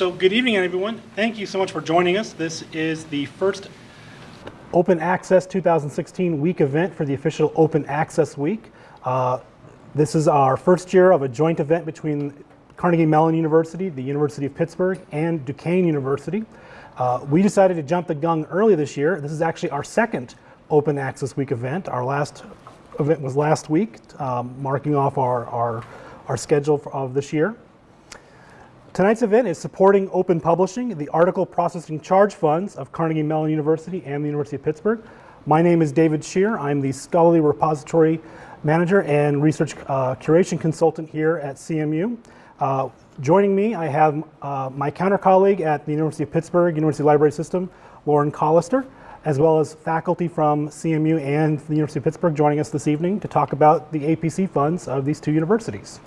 So good evening, everyone. Thank you so much for joining us. This is the first Open Access 2016 week event for the official Open Access Week. Uh, this is our first year of a joint event between Carnegie Mellon University, the University of Pittsburgh, and Duquesne University. Uh, we decided to jump the gun early this year. This is actually our second Open Access Week event. Our last event was last week, um, marking off our, our, our schedule of this year. Tonight's event is supporting open publishing, the article processing charge funds of Carnegie Mellon University and the University of Pittsburgh. My name is David Scherer. I'm the scholarly repository manager and research uh, curation consultant here at CMU. Uh, joining me, I have uh, my counter colleague at the University of Pittsburgh University Library System, Lauren Collister, as well as faculty from CMU and the University of Pittsburgh joining us this evening to talk about the APC funds of these two universities.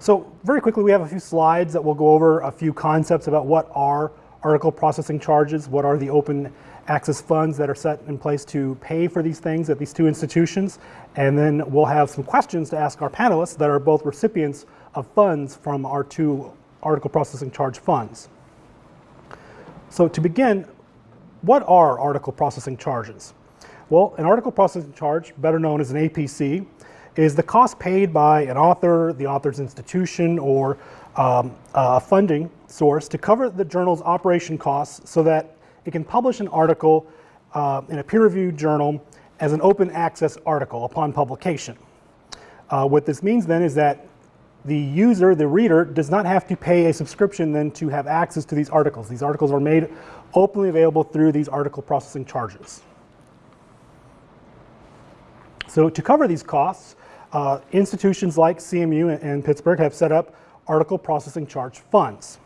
So very quickly, we have a few slides that will go over a few concepts about what are article processing charges, what are the open access funds that are set in place to pay for these things at these two institutions, and then we'll have some questions to ask our panelists that are both recipients of funds from our two article processing charge funds. So to begin, what are article processing charges? Well, an article processing charge, better known as an APC, is the cost paid by an author, the author's institution, or um, a funding source to cover the journal's operation costs so that it can publish an article uh, in a peer-reviewed journal as an open access article upon publication. Uh, what this means then is that the user, the reader, does not have to pay a subscription then to have access to these articles. These articles are made openly available through these article processing charges. So to cover these costs, uh, institutions like CMU and Pittsburgh have set up article processing charge funds.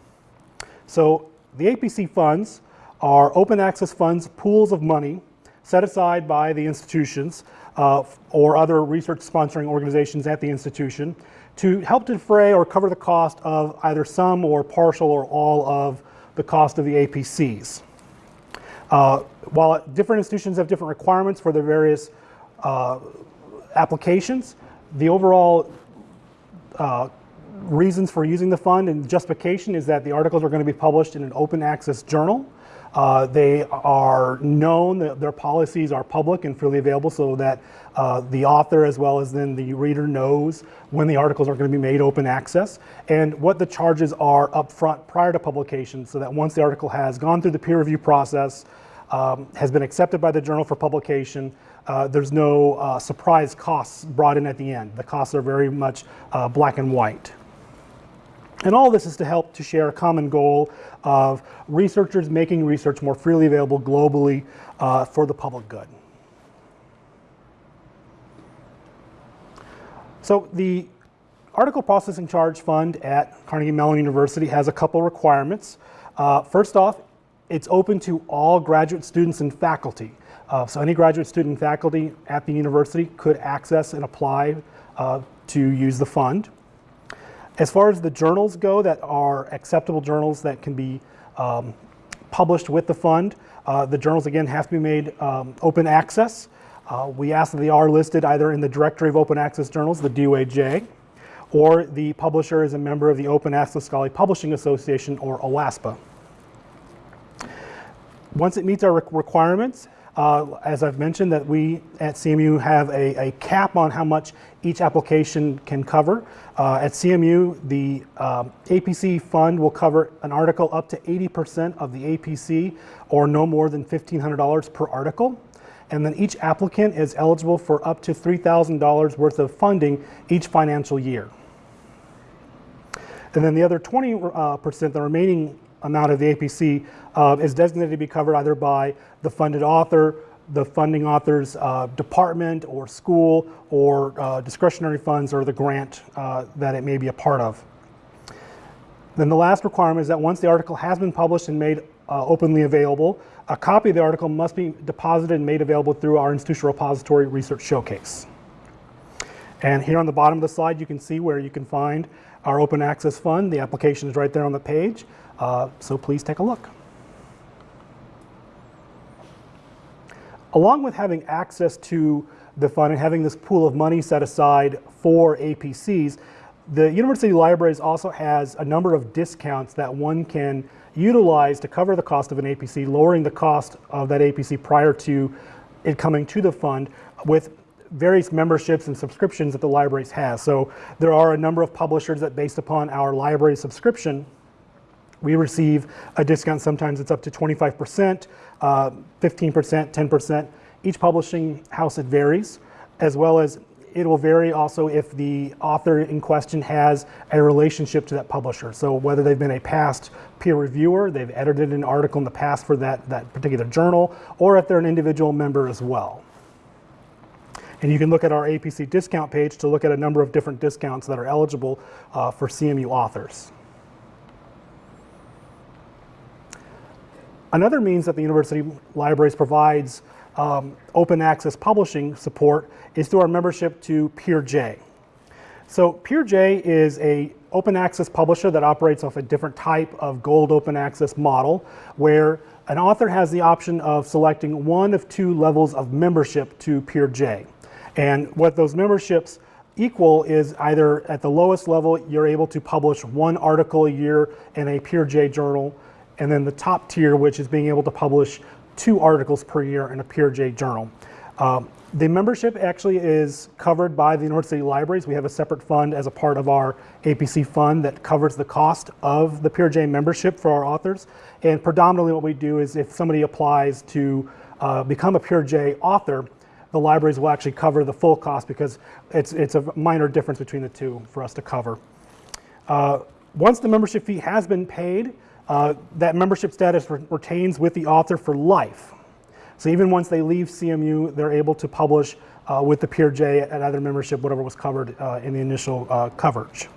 So the APC funds are open access funds, pools of money set aside by the institutions uh, or other research sponsoring organizations at the institution to help defray or cover the cost of either some or partial or all of the cost of the APCs. Uh, while different institutions have different requirements for their various uh, applications, the overall uh, reasons for using the fund and justification is that the articles are going to be published in an open access journal. Uh, they are known, that their policies are public and freely available so that uh, the author as well as then the reader knows when the articles are going to be made open access and what the charges are up front prior to publication so that once the article has gone through the peer review process, um, has been accepted by the journal for publication, uh, there's no uh, surprise costs brought in at the end. The costs are very much uh, black and white. And all this is to help to share a common goal of researchers making research more freely available globally uh, for the public good. So the Article Processing Charge Fund at Carnegie Mellon University has a couple requirements. Uh, first off, it's open to all graduate students and faculty. Uh, so any graduate student faculty at the university could access and apply uh, to use the fund. As far as the journals go that are acceptable journals that can be um, published with the fund, uh, the journals again have to be made um, open access. Uh, we ask that they are listed either in the Directory of Open Access Journals, the DOAJ, or the publisher is a member of the Open Access Scholarly Publishing Association, or OASPA. Once it meets our requirements, uh, as I've mentioned, that we at CMU have a, a, cap on how much each application can cover. Uh, at CMU, the um, APC fund will cover an article up to 80% of the APC or no more than $1,500 per article. And then each applicant is eligible for up to $3,000 worth of funding each financial year. And then the other 20%, uh, the remaining amount of the APC uh, is designated to be covered either by the funded author, the funding author's uh, department or school or uh, discretionary funds or the grant uh, that it may be a part of. Then the last requirement is that once the article has been published and made uh, openly available, a copy of the article must be deposited and made available through our institutional repository research showcase. And here on the bottom of the slide, you can see where you can find our open access fund. The application is right there on the page. Uh, so please take a look. Along with having access to the fund and having this pool of money set aside for APCs, The University Libraries also has a number of discounts that one can utilize to cover the cost of an APC, lowering the cost of that APC prior to it coming to the fund with various memberships and subscriptions that the libraries has. So there are a number of publishers that based upon our library subscription, we receive a discount. Sometimes it's up to 25%, uh, 15%, 10%. Each publishing house, it varies, as well as it will vary also if the author in question has a relationship to that publisher. So whether they've been a past peer reviewer, they've edited an article in the past for that, that particular journal, or if they're an individual member as well. And you can look at our APC discount page to look at a number of different discounts that are eligible uh, for CMU authors. Another means that the University Libraries provides um, open access publishing support is through our membership to PeerJ. So PeerJ is a open access publisher that operates off a different type of gold open access model where an author has the option of selecting one of two levels of membership to PeerJ. And what those memberships equal is either at the lowest level, you're able to publish one article a year in a PeerJ journal, and then the top tier, which is being able to publish two articles per year in a PeerJ journal. Um, the membership actually is covered by the North City Libraries. We have a separate fund as a part of our APC fund that covers the cost of the PeerJ membership for our authors. And predominantly what we do is if somebody applies to uh, become a PeerJ author, the libraries will actually cover the full cost because it's, it's a minor difference between the two for us to cover. Uh, once the membership fee has been paid, uh, that membership status re retains with the author for life. So even once they leave CMU, they're able to publish uh, with the PeerJ at either membership, whatever was covered uh, in the initial uh, coverage.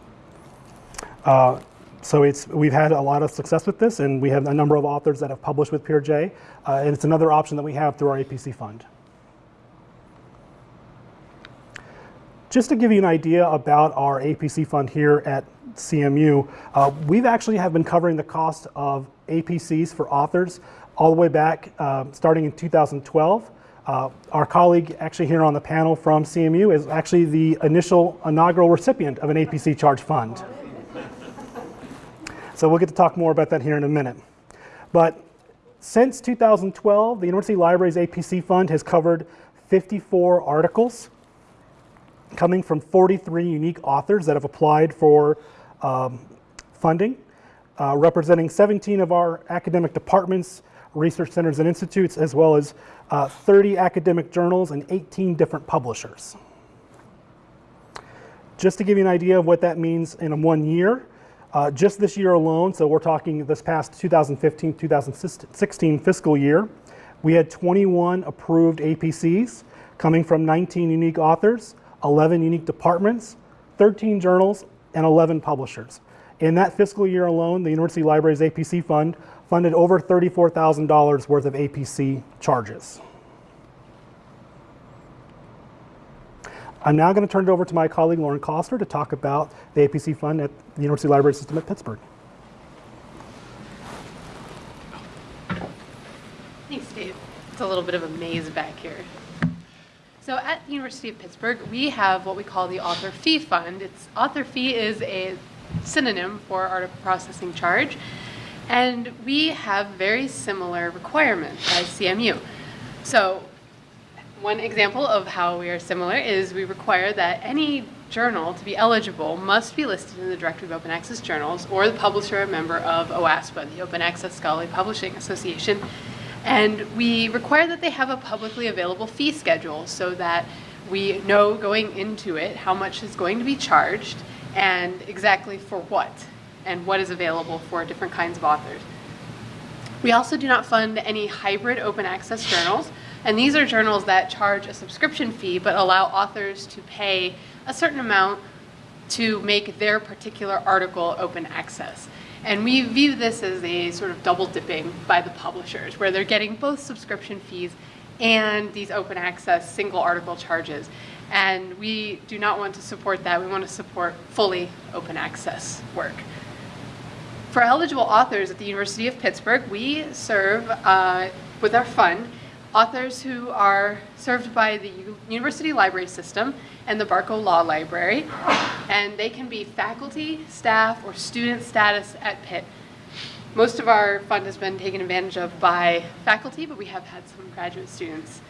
Uh, so it's, we've had a lot of success with this, and we have a number of authors that have published with PeerJ, and it's another option that we have through our APC fund. Just to give you an idea about our APC fund here at CMU, uh, we've actually have been covering the cost of APCs for authors all the way back uh, starting in 2012. Uh, our colleague actually here on the panel from CMU is actually the initial inaugural recipient of an APC charge fund. So we'll get to talk more about that here in a minute. But since 2012, the University Libraries APC fund has covered 54 articles coming from 43 unique authors that have applied for um, funding, uh, representing 17 of our academic departments, research centers and institutes, as well as uh, 30 academic journals and 18 different publishers. Just to give you an idea of what that means in one year, uh, just this year alone, so we're talking this past 2015-2016 fiscal year, we had 21 approved APCs coming from 19 unique authors, 11 unique departments, 13 journals, and 11 publishers. In that fiscal year alone, the University Libraries APC Fund funded over $34,000 worth of APC charges. I'm now going to turn it over to my colleague Lauren Collister to talk about the APC Fund at the University Library System at Pittsburgh. Thanks, Dave. It's a little bit of a maze back here. So at the University of Pittsburgh, we have what we call the Author Fee Fund. Its author fee is a synonym for article processing charge, and we have very similar requirements as CMU. So one example of how we are similar is we require that any journal to be eligible must be listed in the Directory of Open Access Journals or the publisher a member of OASPA, the Open Access Scholarly Publishing Association, and we require that they have a publicly available fee schedule so that we know going into it how much is going to be charged and exactly for what and what is available for different kinds of authors. We also do not fund any hybrid open access journals, and these are journals that charge a subscription fee but allow authors to pay a certain amount to make their particular article open access. And we view this as a sort of double dipping by the publishers, where they're getting both subscription fees and these open access single article charges. And we do not want to support that. We want to support fully open access work. For eligible authors at the University of Pittsburgh, we serve uh, with our fund authors who are served by the University Library System and the Barco Law Library, and they can be faculty, staff, or student status at Pitt. Most of our fund has been taken advantage of by faculty, but we have had some graduate students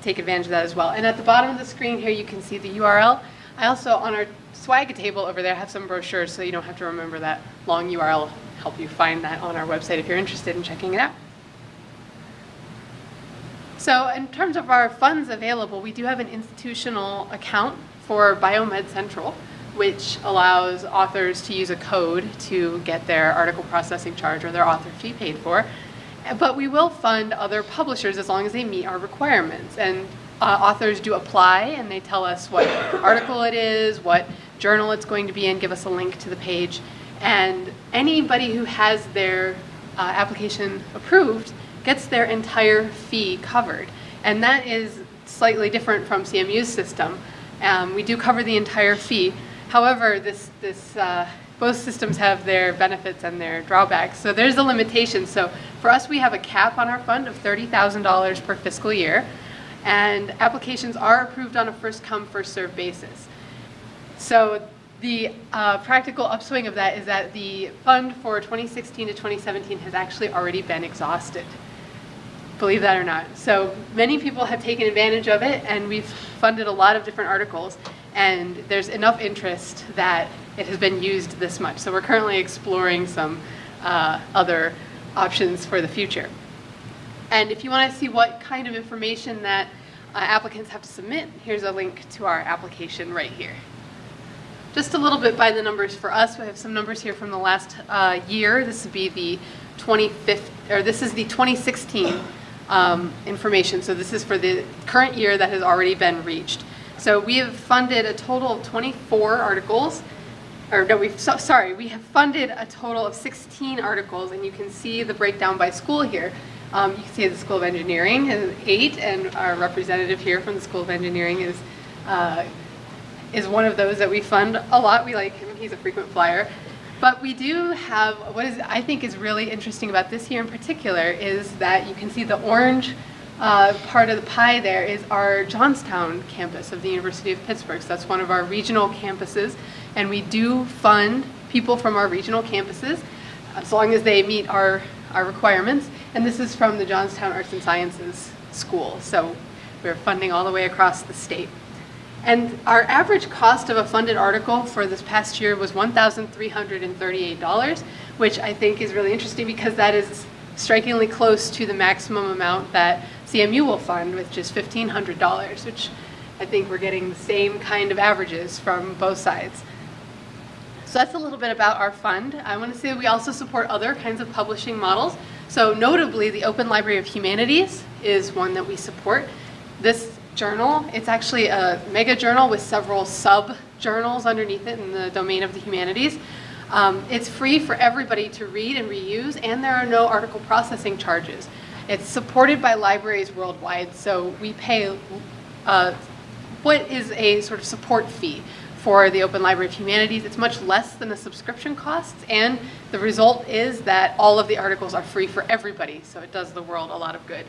take advantage of that as well. And at the bottom of the screen here, you can see the URL. I also, on our swag table over there, have some brochures, so you don't have to remember that long URL. Help you find that on our website if you're interested in checking it out. So in terms of our funds available, we do have an institutional account for Biomed Central, which allows authors to use a code to get their article processing charge or their author fee paid for. But we will fund other publishers as long as they meet our requirements. And uh, authors do apply and they tell us what article it is, what journal it's going to be in, give us a link to the page. And anybody who has their uh, application approved gets their entire fee covered. And that is slightly different from CMU's system. Um, we do cover the entire fee. However, this, this, uh, both systems have their benefits and their drawbacks. So there's a limitation. So for us, we have a cap on our fund of $30,000 per fiscal year. And applications are approved on a first come, first served basis. So the uh, practical upswing of that is that the fund for 2016 to 2017 has actually already been exhausted believe that or not. So many people have taken advantage of it, and we've funded a lot of different articles, and there's enough interest that it has been used this much. So we're currently exploring some uh, other options for the future. And if you want to see what kind of information that uh, applicants have to submit, here's a link to our application right here. Just a little bit by the numbers for us. We have some numbers here from the last uh, year. This would be the 25th, or this is the 2016 um, information. So this is for the current year that has already been reached. So we have funded a total of 24 articles, or no, we've, so, sorry, we have funded a total of 16 articles, and you can see the breakdown by school here. Um, you can see the School of Engineering has eight, and our representative here from the School of Engineering is uh, is one of those that we fund a lot. We like him; he's a frequent flyer. But we do have, what is I think is really interesting about this year in particular is that you can see the orange uh, part of the pie there is our Johnstown campus of the University of Pittsburgh. So that's one of our regional campuses. And we do fund people from our regional campuses as long as they meet our, our requirements. And this is from the Johnstown Arts and Sciences School. So we're funding all the way across the state. And our average cost of a funded article for this past year was $1,338, which I think is really interesting because that is strikingly close to the maximum amount that CMU will fund, which is $1,500, which I think we're getting the same kind of averages from both sides. So that's a little bit about our fund. I want to say we also support other kinds of publishing models. So notably, the Open Library of Humanities is one that we support. This journal. It's actually a mega journal with several sub journals underneath it in the domain of the humanities. Um, it's free for everybody to read and reuse, and there are no article processing charges. It's supported by libraries worldwide, so we pay uh, what is a sort of support fee for the Open Library of Humanities. It's much less than the subscription costs, and the result is that all of the articles are free for everybody, so it does the world a lot of good.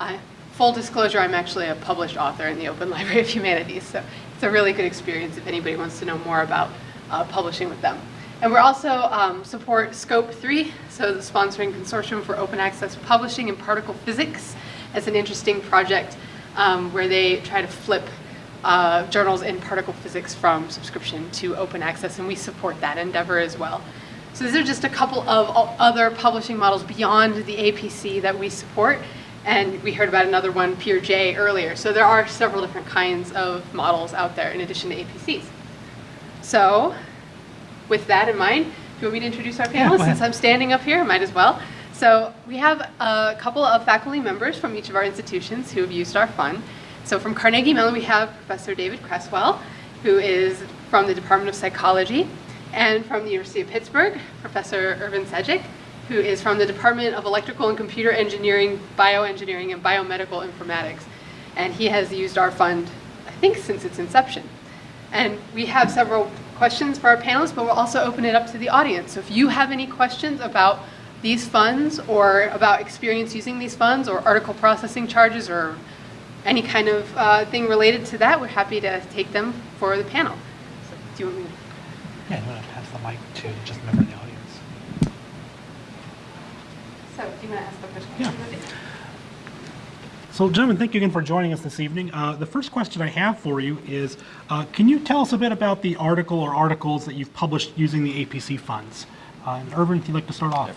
Uh, full disclosure, I'm actually a published author in the Open Library of Humanities, so it's a really good experience if anybody wants to know more about uh, publishing with them. And we're also um, support SCOAP3, so the sponsoring consortium for open access publishing in particle physics as an interesting project um, where they try to flip uh, journals in particle physics from subscription to open access, and we support that endeavor as well. So these are just a couple of other publishing models beyond the APC that we support. And we heard about another one, PeerJ, earlier. So there are several different kinds of models out there in addition to APCs. So with that in mind, do you want me to introduce our panelists? Yeah, Since I'm standing up here, I might as well. So we have a couple of faculty members from each of our institutions who have used our fund. So from Carnegie Mellon, we have Professor David Creswell, who is from the Department of Psychology, and from the University of Pittsburgh, Professor Ervin Sejdić, who is from the Department of Electrical and Computer Engineering, Bioengineering, and Biomedical Informatics. And he has used our fund, I think, since its inception. And we have several questions for our panelists, but we'll also open it up to the audience. So if you have any questions about these funds or about experience using these funds or article processing charges or any kind of uh, thing related to that, we're happy to take them for the panel. So, do you want me to? Yeah, I'm going to pass the mic to just member of the audience. So, do you want to ask the first Yeah. So, gentlemen, thank you again for joining us this evening. Uh, the first question I have for you is uh, Can you tell us a bit about the article or articles that you've published using the APC funds? Uh, and Ervin, if you'd like to start off.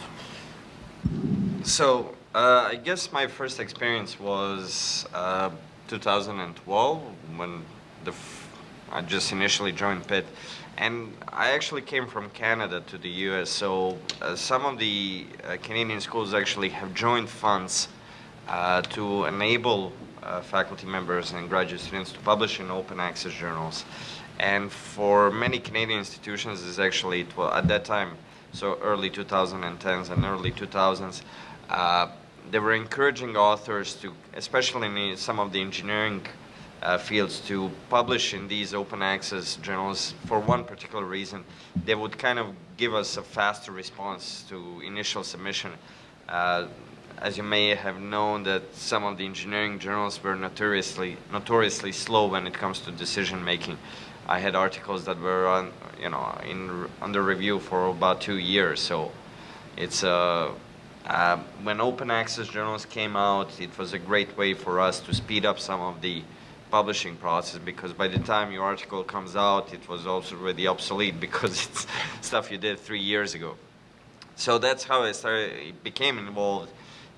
So, uh, I guess my first experience was uh, 2012 when the I just initially joined Pitt. And I actually came from Canada to the US, so uh, some of the uh, Canadian schools actually have joined funds uh, to enable uh, faculty members and graduate students to publish in open access journals. And for many Canadian institutions, is actually, wa- at that time, so early 2010s and early 2000s, uh, they were encouraging authors to, especially in some of the engineering uh, fields, to publish in these open access journals for one particular reason. They would kind of give us a faster response to initial submission. Uh, as you may have known that some of the engineering journals were notoriously notoriously slow when it comes to decision making. I had articles that were on, you know, in under review for about two years. So it's uh, uh, when open access journals came out, it was a great way for us to speed up some of the publishing process because by the time your article comes out, it was also already obsolete because it's stuff you did three years ago. So that's how I started, became involved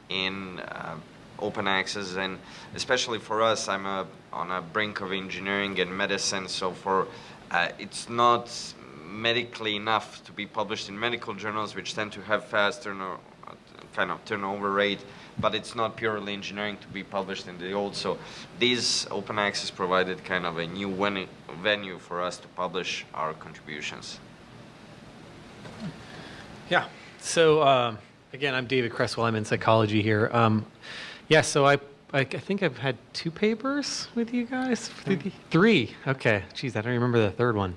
in uh, open access, and especially for us, I'm a, on a brink of engineering and medicine. So for uh, it's not medically enough to be published in medical journals, which tend to have fast turno, kind of turnover rate, but it's not purely engineering to be published in the old. So these open access provided kind of a new ven- venue for us to publish our contributions. Yeah. So um, again, I'm David Creswell. I'm in psychology here. Um, yeah. So I, I, I think I've had two papers with you guys. Three. Okay. Geez, I don't remember the third one.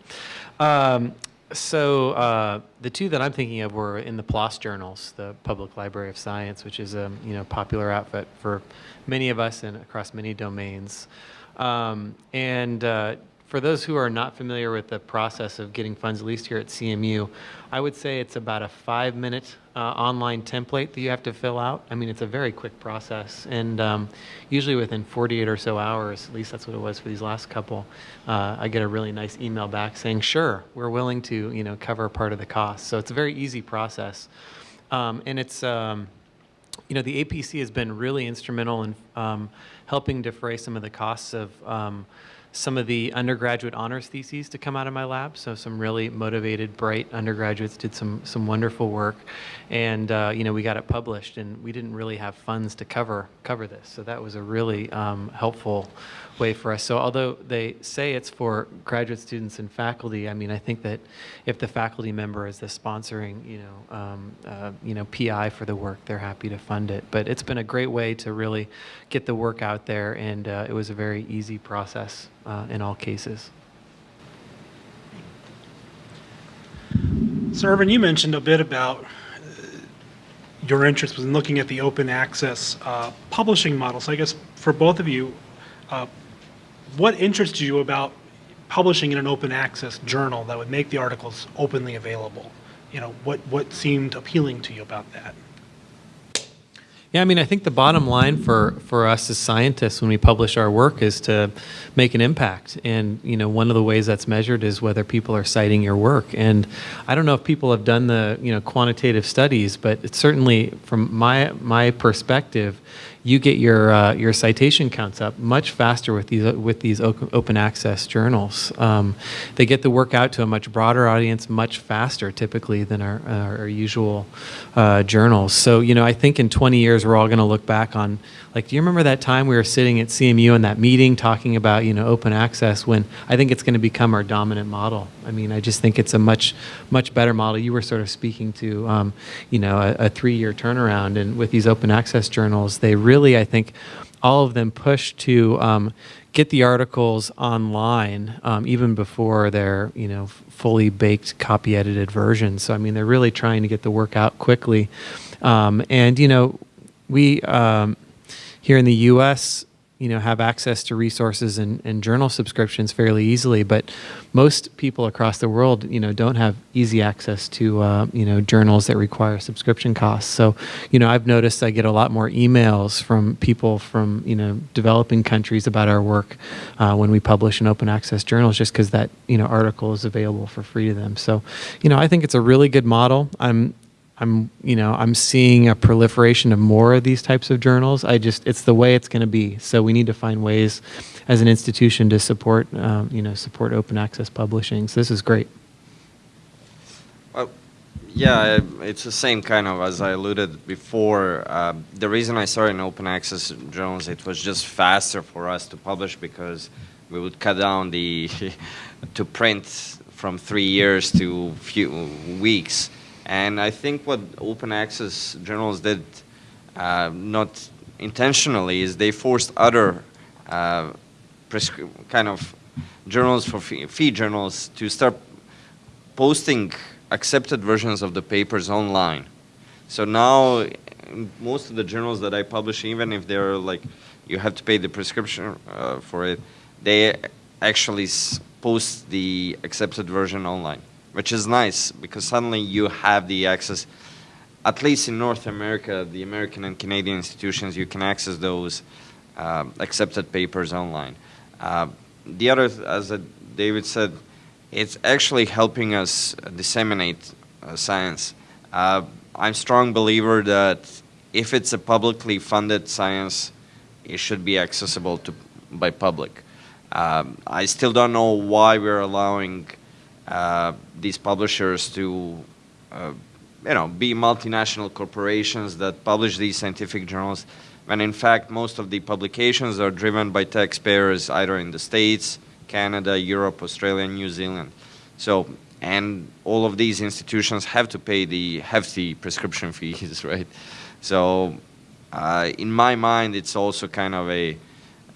Um, so uh, the two that I'm thinking of were in the PLOS journals, the Public Library of Science, which is a you know popular outfit for many of us and across many domains. Um, and uh, for those who are not familiar with the process of getting funds, at least here at CMU, I would say it's about a five minute uh, online template that you have to fill out. I mean, it's a very quick process, and um, usually within 48 or so hours, at least that's what it was for these last couple, uh, I get a really nice email back saying, sure, we're willing to you know, cover part of the cost. So it's a very easy process. Um, and it's, um, you know, the APC has been really instrumental in um, helping defray some of the costs of um, some of the undergraduate honors theses to come out of my lab. So some really motivated, bright undergraduates did some some wonderful work, and uh, you know we got it published, and we didn't really have funds to cover cover this. So that was a really um, helpful way for us. So although they say it's for graduate students and faculty, I mean I think that if the faculty member is the sponsoring, you know, um, uh, you know PI for the work, they're happy to fund it. But it's been a great way to really get the work out there, and uh, it was a very easy process uh, in all cases. So, Ervin, you mentioned a bit about uh, your interest was in looking at the open access uh, publishing model. So, I guess for both of you, uh, what interests you about publishing in an open access journal that would make the articles openly available? You know, what, what seemed appealing to you about that? Yeah, I mean, I think the bottom line for, for us as scientists when we publish our work is to make an impact. And, you know, one of the ways that's measured is whether people are citing your work. And I don't know if people have done the, you know, quantitative studies, but it's certainly from my, my perspective, you get your, uh, your citation counts up much faster with these, with these open access journals. Um, they get the work out to a much broader audience much faster typically than our, our, our usual uh, journals. So, you know, I think in 20 years we're all going to look back on, like, do you remember that time we were sitting at CMU in that meeting talking about, you know, open access when I think it's going to become our dominant model. I mean, I just think it's a much, much better model. You were sort of speaking to, um, you know, a, a three-year turnaround, and with these open access journals, they really, I think, all of them push to um, get the articles online um, even before they're, you know, fully baked, copy edited versions. So I mean, they're really trying to get the work out quickly. Um, and you know, we um, here in the U.S. you know have access to resources and, and journal subscriptions fairly easily, but most people across the world you know don't have easy access to uh, you know journals that require subscription costs. So you know I've noticed I get a lot more emails from people from you know developing countries about our work uh, when we publish in open access journals, just because that you know article is available for free to them. So you know I think it's a really good model. I'm I'm, you know, I'm seeing a proliferation of more of these types of journals. I just, it's the way it's going to be. So we need to find ways, as an institution, to support, um, you know, support open access publishing. So this is great. Well, yeah, it's the same kind of as I alluded before. Uh, the reason I started in open access journals, it was just faster for us to publish because we would cut down the to print from three years to few weeks. And I think what open access journals did, uh, not intentionally, is they forced other uh, kind of journals for fee, fee journals to start posting accepted versions of the papers online. So now, most of the journals that I publish, even if they're like, you have to pay the prescription uh, for it, they actually post the accepted version online which is nice because suddenly you have the access, at least in North America, the American and Canadian institutions, you can access those uh, accepted papers online. Uh, the other, as David said, it's actually helping us disseminate uh, science. Uh, I'm a strong believer that if it's a publicly funded science, it should be accessible to by public. Um, I still don't know why we're allowing uh, these publishers to uh, you know, be multinational corporations that publish these scientific journals, when in fact most of the publications are driven by taxpayers either in the States, Canada, Europe, Australia, New Zealand. So, and all of these institutions have to pay the hefty prescription fees, right? So, uh, in my mind, it's also kind of a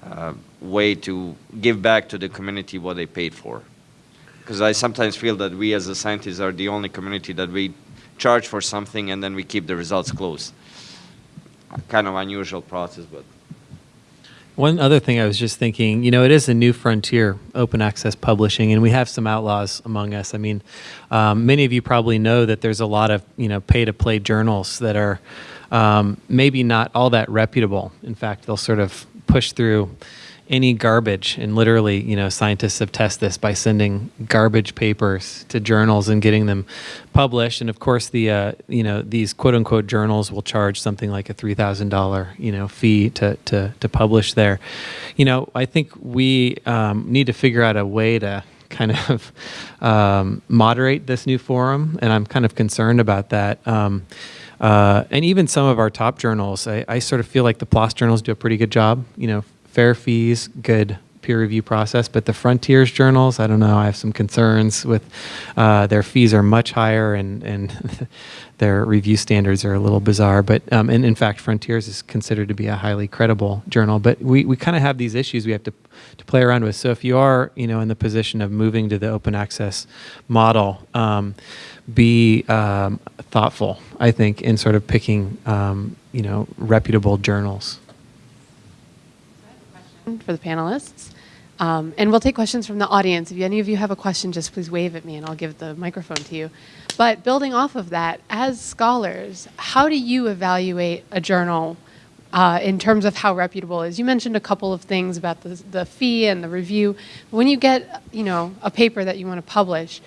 uh, way to give back to the community what they paid for because I sometimes feel that we as a scientists are the only community that we charge for something and then we keep the results close. Kind of unusual process, but. One other thing I was just thinking, you know, it is a new frontier, open access publishing, and we have some outlaws among us. I mean, um, many of you probably know that there's a lot of, you know, pay to play journals that are um, maybe not all that reputable. In fact, they'll sort of push through any garbage. And literally you know scientists have tested this by sending garbage papers to journals and getting them published. And of course the uh, you know these quote unquote journals will charge something like a $3000 you know fee to, to, to publish there. You know i think we um, need to figure out a way to kind of um, moderate this new forum. And i'm kind of concerned about that. Um, uh, and even some of our top journals, I, I, sort of feel like the PLOS journals do a pretty good job, you know, fair fees, good peer review process. But the Frontiers journals, I don't know, I have some concerns with uh, their fees are much higher and, and their review standards are a little bizarre. But um, and in fact, Frontiers is considered to be a highly credible journal. But we, we kind of have these issues we have to, to play around with. So if you are, you know, in the position of moving to the open access model, um, be um, thoughtful, I think, in sort of picking, um, you know, reputable journals for the panelists. Um, and we'll take questions from the audience. If any of you have a question, just please wave at me and I'll give the microphone to you. But building off of that, as scholars, how do you evaluate a journal uh, in terms of how reputable it is? You mentioned a couple of things about the, the fee and the review. When you get, you know, a paper that you want to publish,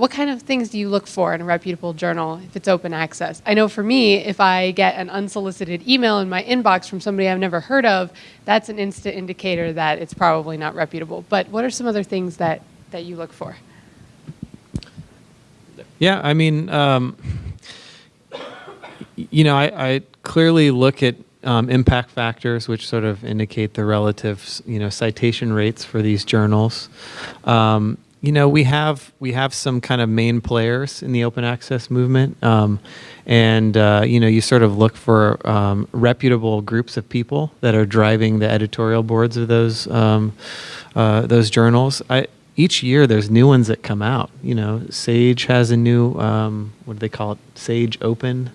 what kind of things do you look for in a reputable journal if it's open access? I know for me, if I get an unsolicited email in my inbox from somebody I've never heard of, that's an instant indicator that it's probably not reputable. But what are some other things that, that you look for? Yeah, I mean, um, you know, I, I, clearly look at um, impact factors, which sort of indicate the relative, you know, citation rates for these journals. Um, you know, we have we have some kind of main players in the open access movement, um, and uh, you know, you sort of look for um, reputable groups of people that are driving the editorial boards of those um, uh, those journals. I, each year, there's new ones that come out. You know, Sage has a new um, what do they call it? Sage Open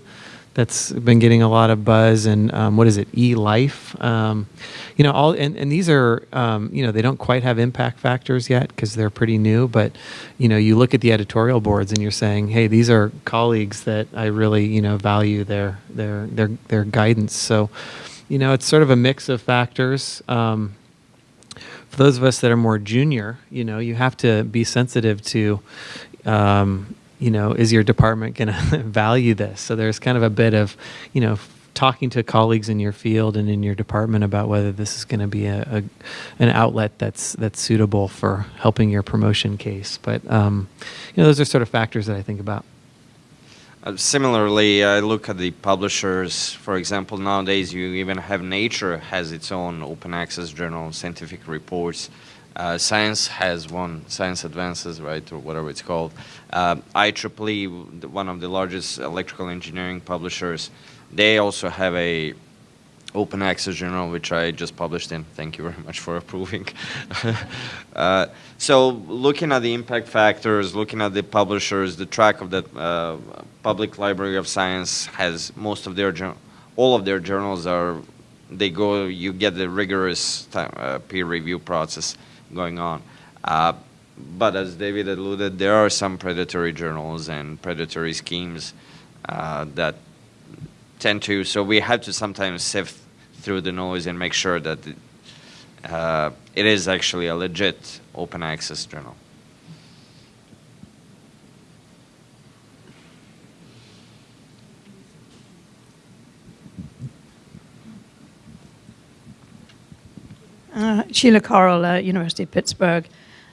that's been getting a lot of buzz, and um, what is it, eLife? Um, you know, all and, and these are um, you know they don't quite have impact factors yet because they're pretty new, but you know you look at the editorial boards and you're saying, hey, these are colleagues that I really you know value their their their their guidance. So, you know, it's sort of a mix of factors. Um, for those of us that are more junior, you know, you have to be sensitive to, um, you know, is your department going to value this? So there's kind of a bit of, you know, talking to colleagues in your field and in your department about whether this is going to be a, a, an outlet that's that's suitable for helping your promotion case. But um, you know, those are sort of factors that I think about. Uh, similarly, I look at the publishers. For example, nowadays you even have Nature has its own open access journal, scientific reports. Uh, Science has one, Science Advances, right, or whatever it's called. Uh, IEEE, one of the largest electrical engineering publishers, they also have a open access journal, which I just published in. Thank you very much for approving. uh, so looking at the impact factors, looking at the publishers, the track of the uh, Public Library of Science has most of their, all of their journals are, they go, you get the rigorous time, uh, peer review process going on. But as David alluded, there are some predatory journals and predatory schemes uh, that tend to. So we have to sometimes sift through the noise and make sure that it, uh, it is actually a legit open access journal. Uh, Sheila Corrall, uh, University of Pittsburgh,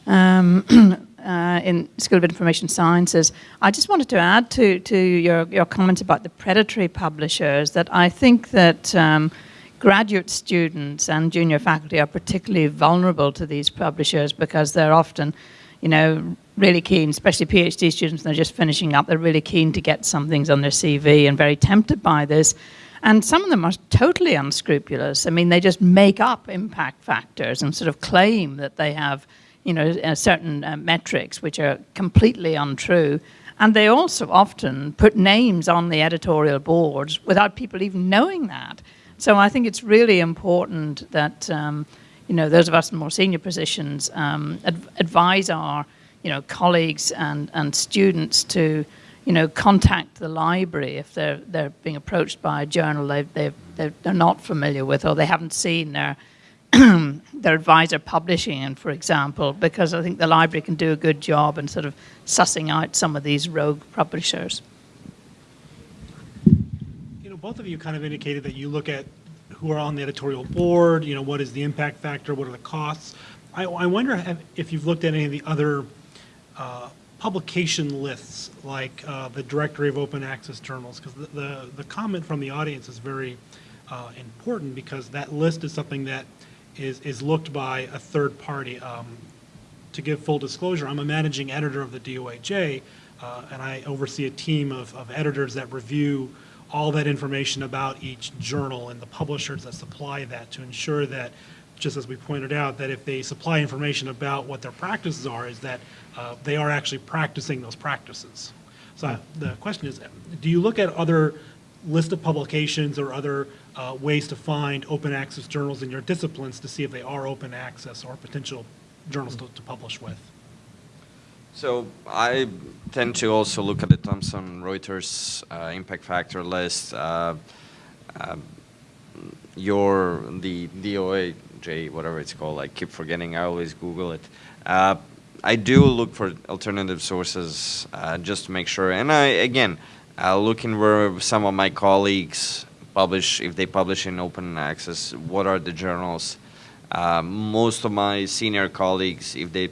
um, uh, in School of Information Sciences. I just wanted to add to, to your, your comments about the predatory publishers that I think that um, graduate students and junior faculty are particularly vulnerable to these publishers because they're often, you know, really keen, especially PhD students, they're just finishing up, they're really keen to get some things on their CV and very tempted by this. And some of them are totally unscrupulous. I mean, they just make up impact factors and sort of claim that they have, you know, uh, certain uh, metrics which are completely untrue. And they also often put names on the editorial boards without people even knowing that. So I think it's really important that, um, you know, those of us in more senior positions um, adv advise our, you know, colleagues and, and students to, you know, contact the library if they're, they're being approached by a journal they've, they're, they're not familiar with or they haven't seen their, their advisor publishing in, for example, because I think the library can do a good job in sort of sussing out some of these rogue publishers. You know, both of you kind of indicated that you look at who are on the editorial board, you know, what is the impact factor, what are the costs. I, I wonder if- if you've looked at any of the other uh, publication lists, like uh, the Directory of Open Access Journals, because the, the, the comment from the audience is very uh, important because that list is something that is, is looked by a third party. Um, to give full disclosure, I'm a managing editor of the DOAJ, uh, and I oversee a team of, of editors that review all that information about each journal and the publishers that supply that to ensure that, just as we pointed out, that if they supply information about what their practices are, is that uh, they are actually practicing those practices. So uh, the question is, do you look at other list of publications or other uh, ways to find open access journals in your disciplines to see if they are open access or potential journals to, to publish with? So I tend to also look at the Thomson Reuters uh, impact factor list. Uh, uh, your the DOAJ, whatever it's called, I keep forgetting. I always Google it. Uh, I do look for alternative sources uh, just to make sure. And I again, uh, looking where some of my colleagues publish, if they publish in open access, what are the journals? Uh, most of my senior colleagues, if they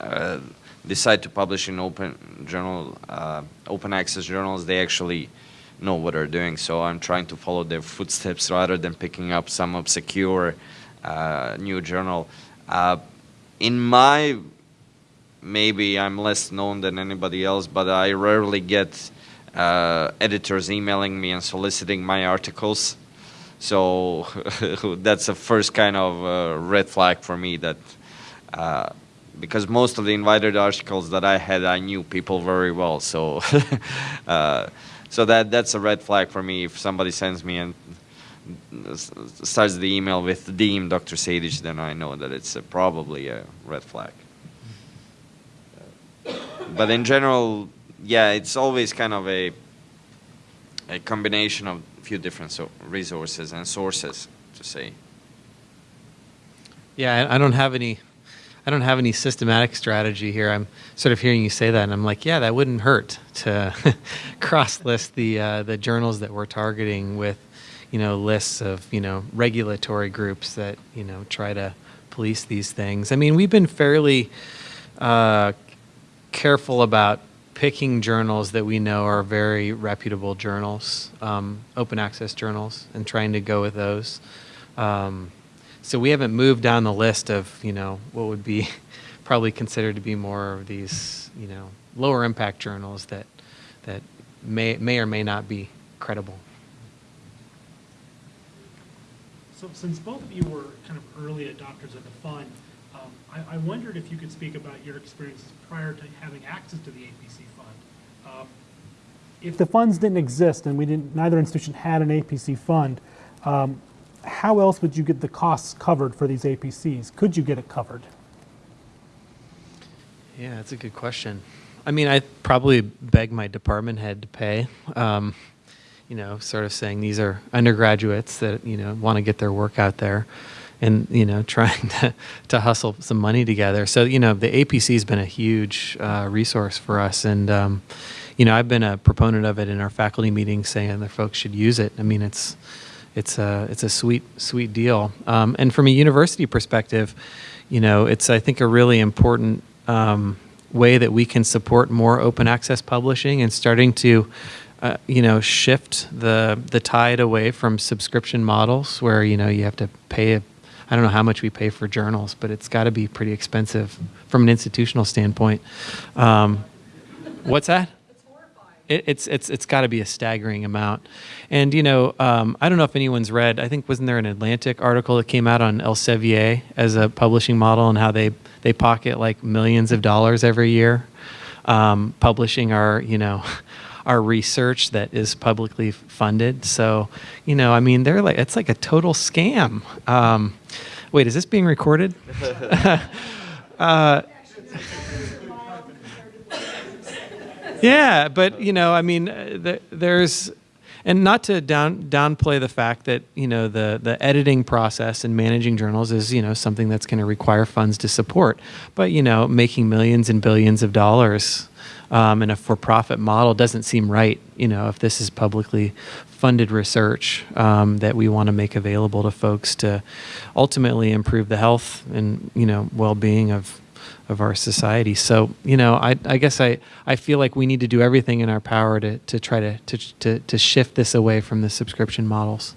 uh, decide to publish in open journal, uh, open access journals, they actually know what they're doing. So I'm trying to follow their footsteps rather than picking up some obscure uh, new journal. Uh, in my, maybe I'm less known than anybody else, but I rarely get uh, editors emailing me and soliciting my articles. So that's the first kind of uh, red flag for me that uh, because most of the invited articles that I had, I knew people very well. So, uh, so that that's a red flag for me. If somebody sends me and starts the email with "Deem Dr. Sadic," then I know that it's uh, probably a red flag. But in general, yeah, it's always kind of a a combination of a few different so resources and sources to say. Yeah, I don't have any. I don't have any systematic strategy here. I'm sort of hearing you say that, and I'm like, yeah, that wouldn't hurt to cross-list the uh, the journals that we're targeting with, you know, lists of you know regulatory groups that you know try to police these things. I mean, we've been fairly uh, careful about picking journals that we know are very reputable journals, um, open access journals, and trying to go with those. Um, so we haven't moved down the list of you know what would be probably considered to be more of these you know lower impact journals that that may may or may not be credible. So since both of you were kind of early adopters of the fund, um, I, I wondered if you could speak about your experiences prior to having access to the APC. Um, If the funds didn't exist and we didn't, neither institution had an APC fund, um, how else would you get the costs covered for these APCs? Could you get it covered? Yeah, that's a good question. I mean, I probably beg my department head to pay. Um, you know, sort of saying these are undergraduates that you know want to get their work out there, and you know, trying to to hustle some money together. So you know, the APC has been a huge uh, resource for us, and um, you know, I've been a proponent of it in our faculty meetings, saying that folks should use it. I mean, it's it's a it's a sweet sweet deal. Um, and from a university perspective, you know, it's I think a really important um, way that we can support more open access publishing and starting to. Uh, you know, shift the the tide away from subscription models where you know you have to pay a, I don't know how much we pay for journals, but it's got to be pretty expensive from an institutional standpoint. Um, what's that? It, it's it's it's got to be a staggering amount, and you know um, I don't know if anyone's read. I think wasn't there an Atlantic article that came out on Elsevier as a publishing model and how they they pocket like millions of dollars every year, um, publishing our you know our research that is publicly funded. So you know I mean they're like it's like a total scam. Um, wait, is this being recorded? uh, Yeah, but you know, I mean, uh, there's, and not to down downplay the fact that you know the the editing process and managing journals is you know something that's going to require funds to support. But you know, making millions and billions of dollars um, in a for-profit model doesn't seem right. You know, if this is publicly funded research um, that we want to make available to folks to ultimately improve the health and you know well-being of of our society. So, you know, I, I guess I, I feel like we need to do everything in our power to, to try to, to, to, to shift this away from the subscription models.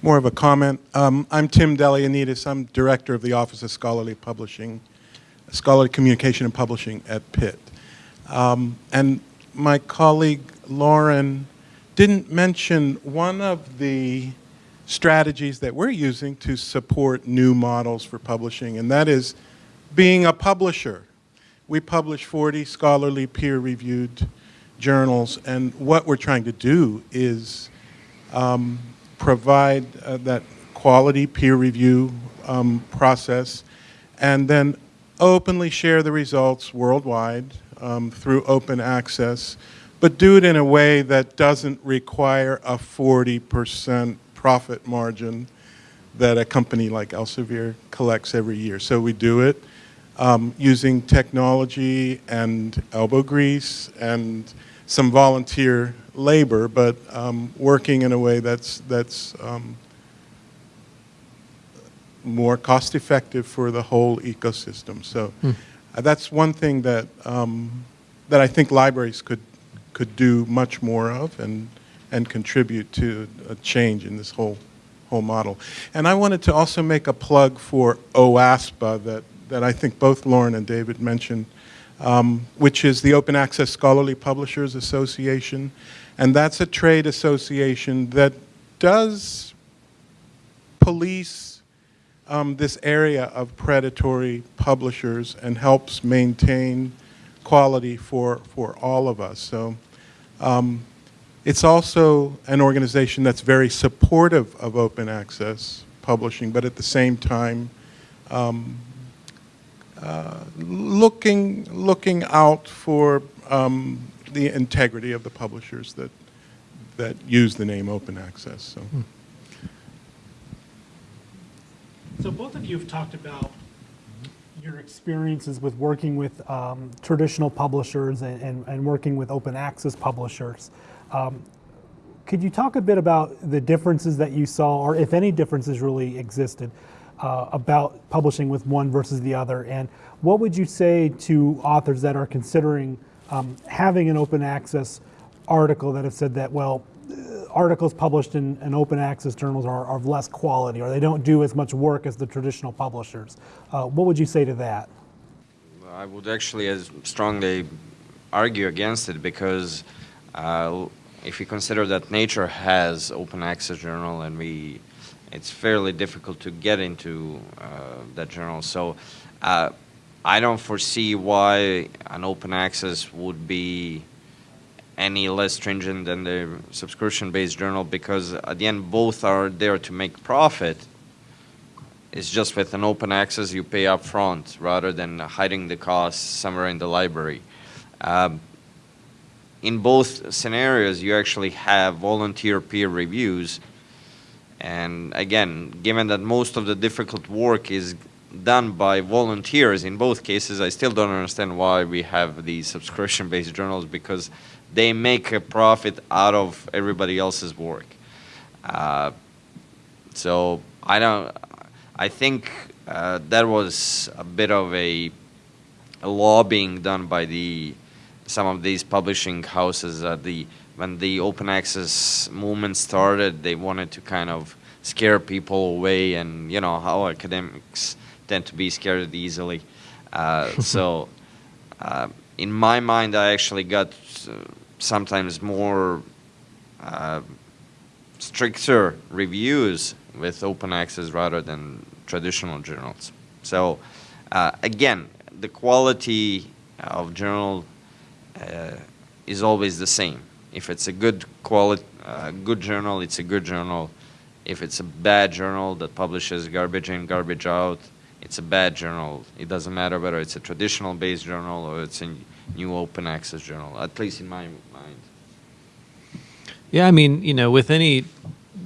More of a comment. Um, I'm Tim Deliyannides. I'm director of the Office of Scholarly Publishing, Scholarly Communication and Publishing at Pitt. Um, and my colleague Lauren didn't mention one of the strategies that we're using to support new models for publishing, and that is being a publisher. We publish 40 scholarly peer-reviewed journals, and what we're trying to do is um, provide uh, that quality peer review um, process and then openly share the results worldwide um, through open access, but do it in a way that doesn't require a 40% profit margin that a company like Elsevier collects every year. So we do it um, using technology and elbow grease and some volunteer labor, but um, working in a way that's, that's um, more cost effective for the whole ecosystem. So uh, that's one thing that, um, that I think libraries could, could do much more of and, and contribute to a change in this whole, whole model. And I wanted to also make a plug for OASPA that, that I think both Lauren and David mentioned, um, which is the Open Access Scholarly Publishers Association. And that's a trade association that does police um, this area of predatory publishers and helps maintain quality for, for all of us. So um, it's also an organization that's very supportive of open access publishing, but at the same time, um, uh, looking, looking out for um, the integrity of the publishers that, that use the name open access. So. So both of you have talked about your experiences with working with um, traditional publishers and, and, and working with open access publishers. Um, could you talk a bit about the differences that you saw, or if any differences really existed, uh, about publishing with one versus the other? And what would you say to authors that are considering um, having an open access article that have said that, well, uh, articles published in, in open access journals are, are of less quality or they don't do as much work as the traditional publishers? Uh, what would you say to that? I would actually as strongly argue against it because uh, if you consider that Nature has open access journal and we, it's fairly difficult to get into uh, that journal. So uh, I don't foresee why an open access would be any less stringent than the subscription-based journal because at the end both are there to make profit. It's just with an open access you pay up front rather than hiding the costs somewhere in the library. Um, in both scenarios, you actually have volunteer peer reviews. And again, given that most of the difficult work is done by volunteers in both cases, I still don't understand why we have these subscription-based journals because they make a profit out of everybody else's work. Uh, so I don't. I think uh, that was a bit of a, a lobbying done by the some of these publishing houses at the when the open access movement started they wanted to kind of scare people away and you know how academics tend to be scared easily. Uh, so uh, in my mind I actually got uh, sometimes more uh, stricter reviews with open access rather than traditional journals. So uh, again the quality of journal uh, is always the same. If it's a good quality, uh, good journal, it's a good journal. If it's a bad journal that publishes garbage in, garbage out, it's a bad journal. It doesn't matter whether it's a traditional based journal or it's a new open access journal, at least in my mind. Yeah, I mean, you know, with any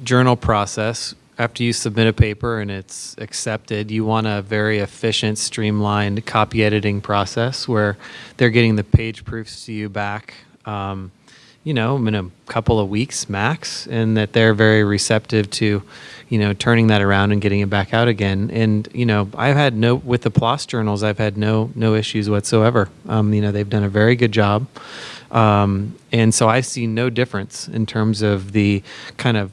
journal process, after you submit a paper and it's accepted, you want a very efficient, streamlined copy editing process where they're getting the page proofs to you back, um, you know, in a couple of weeks max, and that they're very receptive to, you know, turning that around and getting it back out again. And you know, I've had no with the PLOS journals, I've had no no issues whatsoever. Um, you know, they've done a very good job. Um, and so I see no difference in terms of the kind of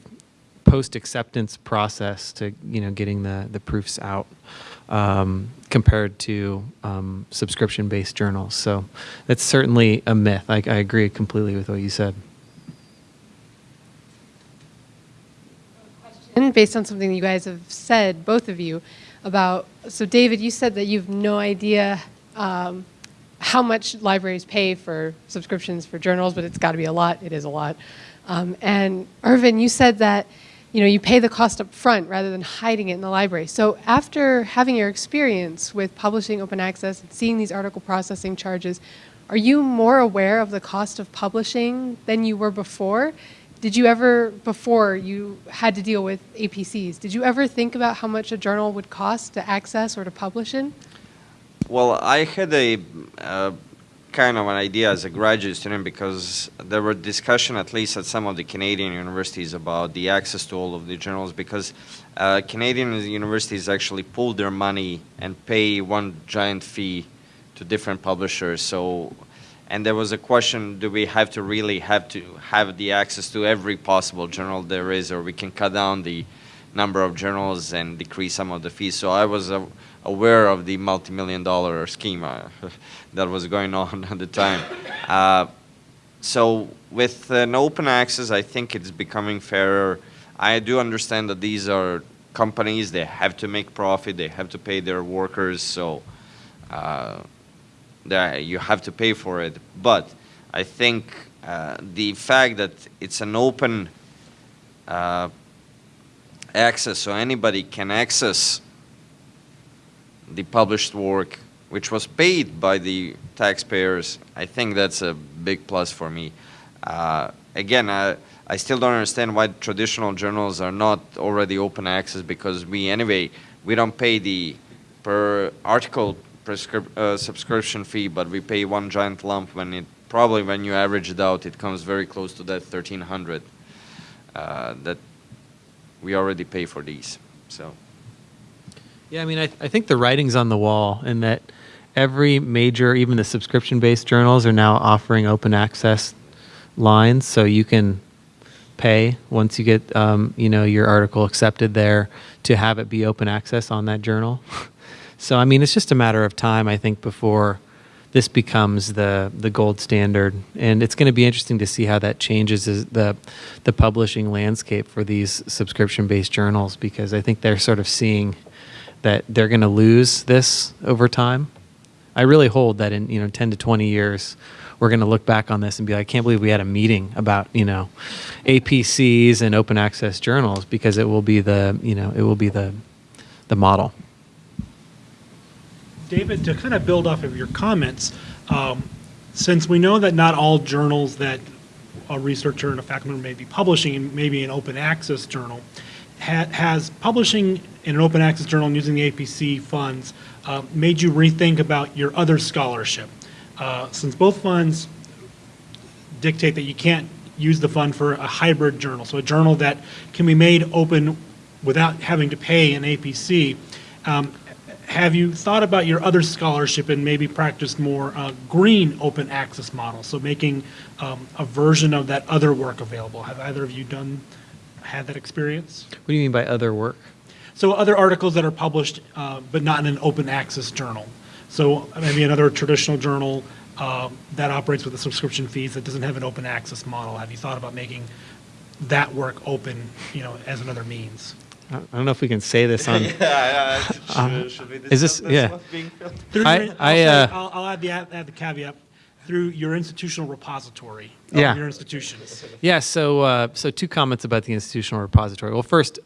post acceptance process to you know getting the the proofs out um, compared to um, subscription based journals. So that's certainly a myth. I, I agree completely with what you said. And based on something you guys have said, both of you, about so David, you said that you've no idea um, how much libraries pay for subscriptions for journals, but it's got to be a lot. It is a lot. Um, and Ervin, you said that you know, you pay the cost up front rather than hiding it in the library. So after having your experience with publishing open access and seeing these article processing charges, are you more aware of the cost of publishing than you were before? Did you ever, before you had to deal with APCs, did you ever think about how much a journal would cost to access or to publish in? Well, I had a uh, kind of an idea as a graduate student because there were discussion at least at some of the Canadian universities about the access to all of the journals because uh, Canadian universities actually pool their money and pay one giant fee to different publishers. So, and there was a question, do we have to really have to have the access to every possible journal there is or we can cut down the number of journals and decrease some of the fees. So I was uh, aware of the multi-million dollar scheme uh, that was going on at the time. Uh, so with an open access, I think it's becoming fairer. I do understand that these are companies, they have to make profit, they have to pay their workers, so uh, that you have to pay for it. But I think uh, the fact that it's an open uh, access, so anybody can access the published work, which was paid by the taxpayers, I think that's a big plus for me. Uh, again, I, I still don't understand why traditional journals are not already open access because we, anyway, we don't pay the per article uh, subscription fee, but we pay one giant lump when it probably when you average it out, it comes very close to that 1300 uh, that we already pay for these. So. Yeah, I mean, I, I think the writing's on the wall in that every major, even the subscription based journals, are now offering open access lines. So you can pay once you get um, you know your article accepted there to have it be open access on that journal. so I mean, it's just a matter of time, I think, before this becomes the the gold standard, and it's going to be interesting to see how that changes the the publishing landscape for these subscription based journals because I think they're sort of seeing that they're going to lose this over time. I really hold that in you know 10 to 20 years we're going to look back on this and be like, I can't believe we had a meeting about you know APCs and open access journals because it will be the you know it will be the the model. David, to kind of build off of your comments, um, since we know that not all journals that a researcher and a faculty member may be publishing in maybe an open access journal, ha has publishing in an open access journal and using the APC funds uh, made you rethink about your other scholarship? Uh, since both funds dictate that you can't use the fund for a hybrid journal, so a journal that can be made open without having to pay an APC. Um, have you thought about your other scholarship and maybe practiced more uh, green open access model? So making um, a version of that other work available. Have either of you done had that experience? What do you mean by other work? So other articles that are published, uh, but not in an open access journal. So maybe another traditional journal uh, that operates with the subscription fees that doesn't have an open access model. Have you thought about making that work open, you know, as another means? I don't know if we can say this on. yeah, yeah. Should, Um, should we is this- yeah. what's being filmed? Through I- your- I, I'll, uh, I'll, I'll add the add, add the caveat through your institutional repository Yeah. your institutions. Yeah, so uh, so two comments about the institutional repository. Well, first,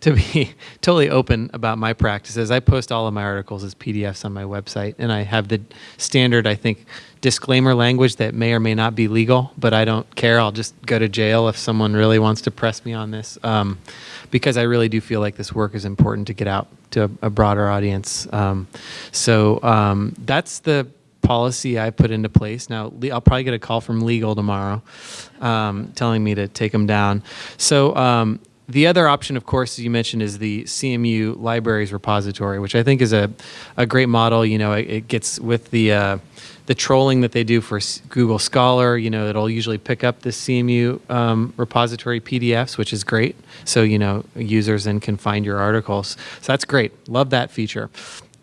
to be totally open about my practices, I post all of my articles as PDFs on my website, and I have the standard, I think, disclaimer language that may or may not be legal, but I don't care. I'll just go to jail if someone really wants to press me on this, um, because I really do feel like this work is important to get out to a, broader audience. Um, so um, that's the policy I put into place. Now, I'll probably get a call from legal tomorrow um, telling me to take them down. So, um, the other option, of course, as you mentioned, is the CMU Libraries Repository, which I think is a, a great model. You know, it, it gets with the uh, the trolling that they do for Google Scholar. You know, it'll usually pick up the CMU um, repository PDFs, which is great. So you know, users then can find your articles. So that's great. Love that feature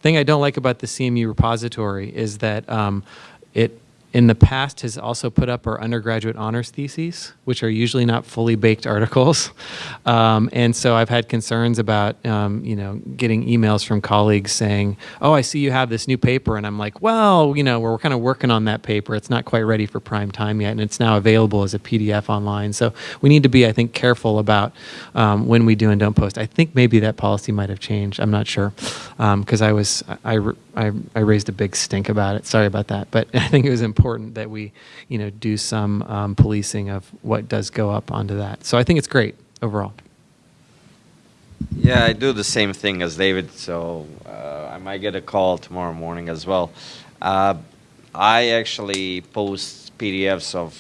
thing I don't like about the CMU repository is that um, it in the past has also put up our undergraduate honors theses, which are usually not fully baked articles. Um, and so I've had concerns about, um, you know, getting emails from colleagues saying, oh, I see you have this new paper. And I'm like, well, you know, we're kind of working on that paper. It's not quite ready for prime time yet. And it's now available as a PDF online. So we need to be, I think, careful about um, when we do and don't post. I think maybe that policy might have changed. I'm not sure. Because I was, I, I, I raised a big stink about it. Sorry about that. But I think it was important that we, you know, do some um, policing of what does go up onto that. So I think it's great overall. Yeah, I do the same thing as David, so uh, I might get a call tomorrow morning as well. Uh, I actually post PDFs of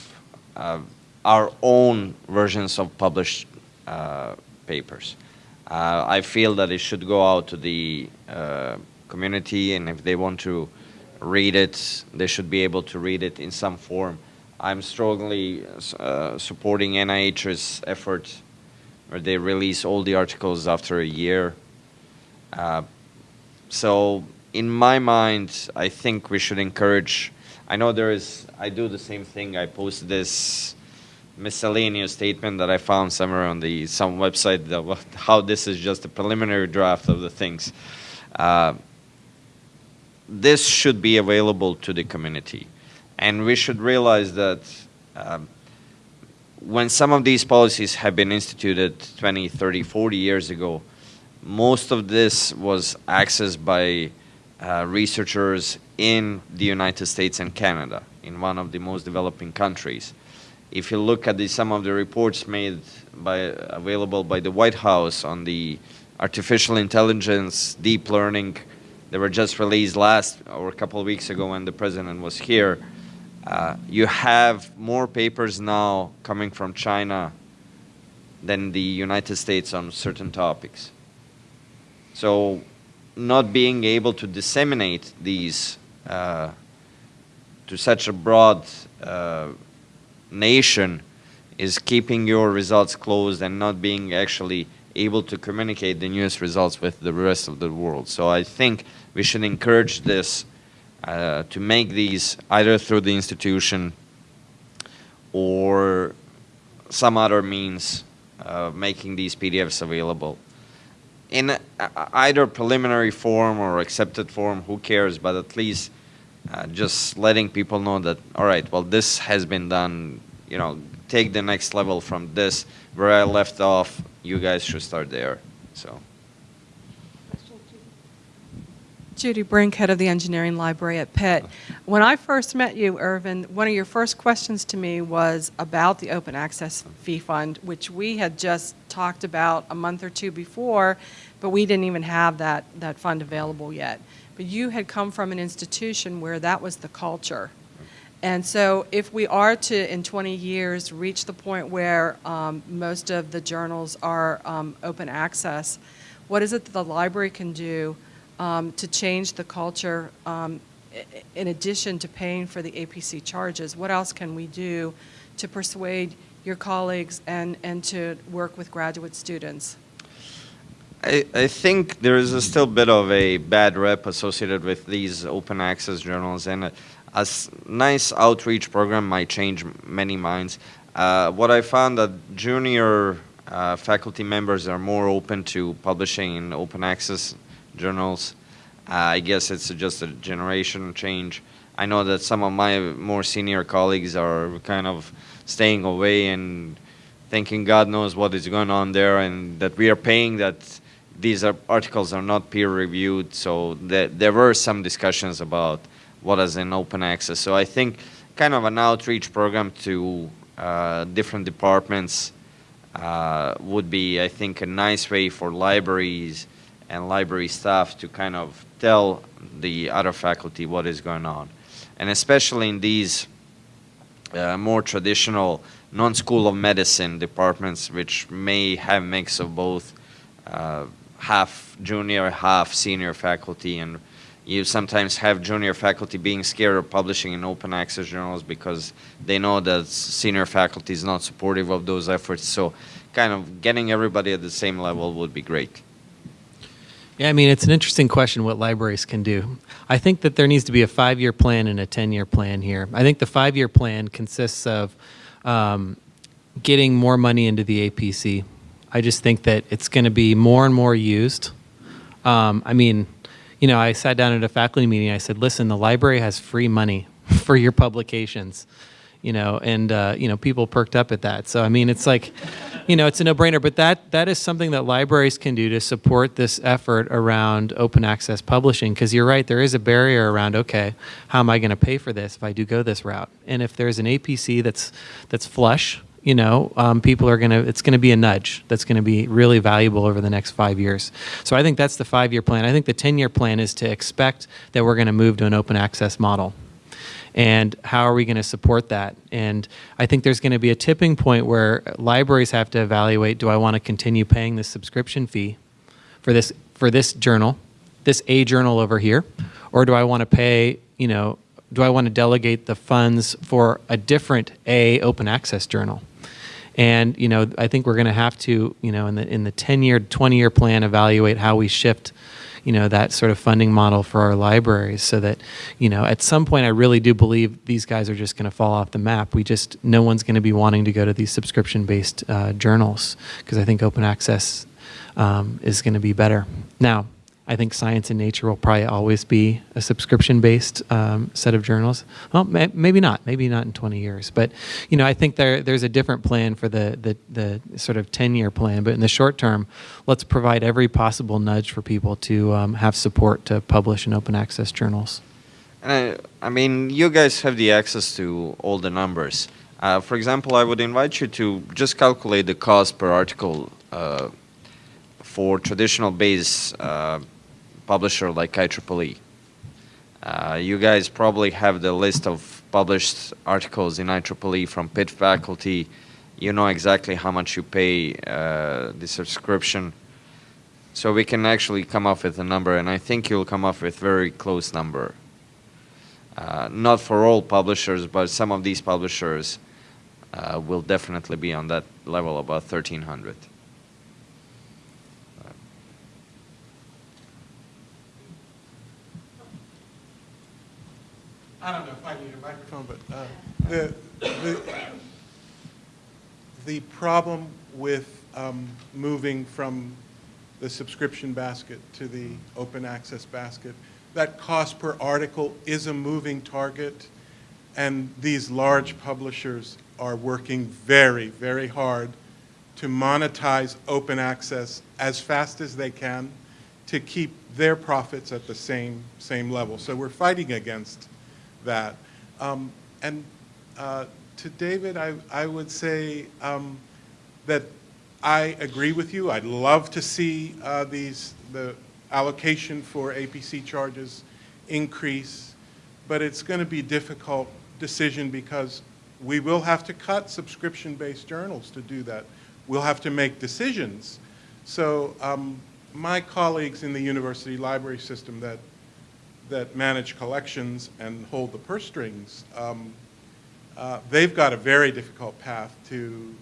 uh, our own versions of published uh, papers. Uh, I feel that it should go out to the uh, community, and if they want to read it, they should be able to read it in some form. I'm strongly uh, supporting NIH's effort where they release all the articles after a year. Uh, so, in my mind, I think we should encourage. I know there is. I do the same thing. I post this miscellaneous statement that I found somewhere on the some website that how this is just a preliminary draft of the things. Uh, this should be available to the community. And we should realize that um, when some of these policies have been instituted 20, 30, 40 years ago, most of this was accessed by uh, researchers in the United States and Canada, in one of the most developing countries. If you look at the, some of the reports made by, available by the White House on the artificial intelligence, deep learning, they were just released last or a couple of weeks ago when the president was here. Uh, you have more papers now coming from China than the United States on certain topics. So, not being able to disseminate these uh, to such a broad uh, nation is keeping your results closed and not being actually able to communicate the newest results with the rest of the world. So I think we should encourage this uh, to make these either through the institution or some other means of making these PDFs available. In either preliminary form or accepted form, who cares, but at least uh, just letting people know that, all right, well, this has been done, you know, take the next level from this, where I left off, you guys should start there, so. Judy Brink, head of the engineering library at Pitt. Uh-huh. When I first met you, Ervin, one of your first questions to me was about the open access fee fund, which we had just talked about a month or two before, but we didn't even have that, that fund available yet. But you had come from an institution where that was the culture. And so if we are to, in 20 years, reach the point where um, most of the journals are um, open access, what is it that the library can do um, to change the culture um, in addition to paying for the APC charges? What else can we do to persuade your colleagues and, and to work with graduate students? I, I think there is still a still bit of a bad rep associated with these open access journals, and a, nice outreach program might change many minds. Uh, what I found that junior uh, faculty members are more open to publishing in open access journals. Uh, I guess it's just a generation change. I know that some of my more senior colleagues are kind of staying away and thinking God knows what is going on there, and that we are paying that these are, articles are not peer reviewed. So there were some discussions about what is in open access. So I think kind of an outreach program to uh, different departments uh, would be, I think, a nice way for libraries and library staff to kind of tell the other faculty what is going on. And especially in these uh, more traditional non-school of medicine departments, which may have mix of both uh, half junior, half senior faculty, and you sometimes have junior faculty being scared of publishing in open access journals because they know that senior faculty is not supportive of those efforts. So, kind of getting everybody at the same level would be great. Yeah, I mean, it's an interesting question what libraries can do. I think that there needs to be a five year plan and a 10 year plan here. I think the five year plan consists of um, getting more money into the APC. I just think that it's going to be more and more used. Um, I mean, you know, I sat down at a faculty meeting. I said, listen, the library has free money for your publications you know, and uh, you know, people perked up at that. So I mean, it's like, you know, it's a no-brainer. But that that is something that libraries can do to support this effort around open access publishing. Because you're right, there is a barrier around. Okay, how am I going to pay for this if I do go this route? And if there's an APC that's that's flush, you know, um, people are going to, it's going to be a nudge that's going to be really valuable over the next five years. So I think that's the five year plan. I think the 10 year plan is to expect that we're going to move to an open access model. And how are we going to support that? And I think there's going to be a tipping point where libraries have to evaluate do I want to continue paying this subscription fee for this, for this journal, this A journal over here, or do I want to pay, you know, do I want to delegate the funds for a different A open access journal? And you know, I think we're going to have to, you know, in the in the 10 year, 20 year plan, evaluate how we shift, you know, that sort of funding model for our libraries, so that, you know, at some point, I really do believe these guys are just going to fall off the map. We just no one's going to be wanting to go to these subscription based uh, journals because I think open access um, is going to be better. Now, I think Science and Nature will probably always be a subscription-based um, set of journals. Well, may, maybe not. Maybe not in 20 years. But you know, I think there there's a different plan for the the, the sort of 10-year plan. But in the short term, let's provide every possible nudge for people to um, have support to publish in open access journals. And I, mean, you guys have the access to all the numbers. Uh, for example, I would invite you to just calculate the cost per article uh, for traditional base uh, publisher like IEEE. Uh, you guys probably have the list of published articles in IEEE from Pitt faculty. You know exactly how much you pay uh, the subscription. So we can actually come up with a number, and I think you'll come up with very close number. Uh, not for all publishers, but some of these publishers uh, will definitely be on that level, about 1,300. I don't know if I need a microphone, but uh, the, the, the problem with um, moving from the subscription basket to the open access basket, that cost per article is a moving target, and these large publishers are working very, very hard to monetize open access as fast as they can to keep their profits at the same, same level. So we're fighting against that. Um, and uh, to David, I, I would say um, that I agree with you. I'd love to see uh, these, the allocation for APC charges increase, but it's going to be difficult decision because we will have to cut subscription-based journals to do that. We'll have to make decisions. So um, my colleagues in the university library system that that manage collections and hold the purse strings, um, uh, they've got a very difficult path to,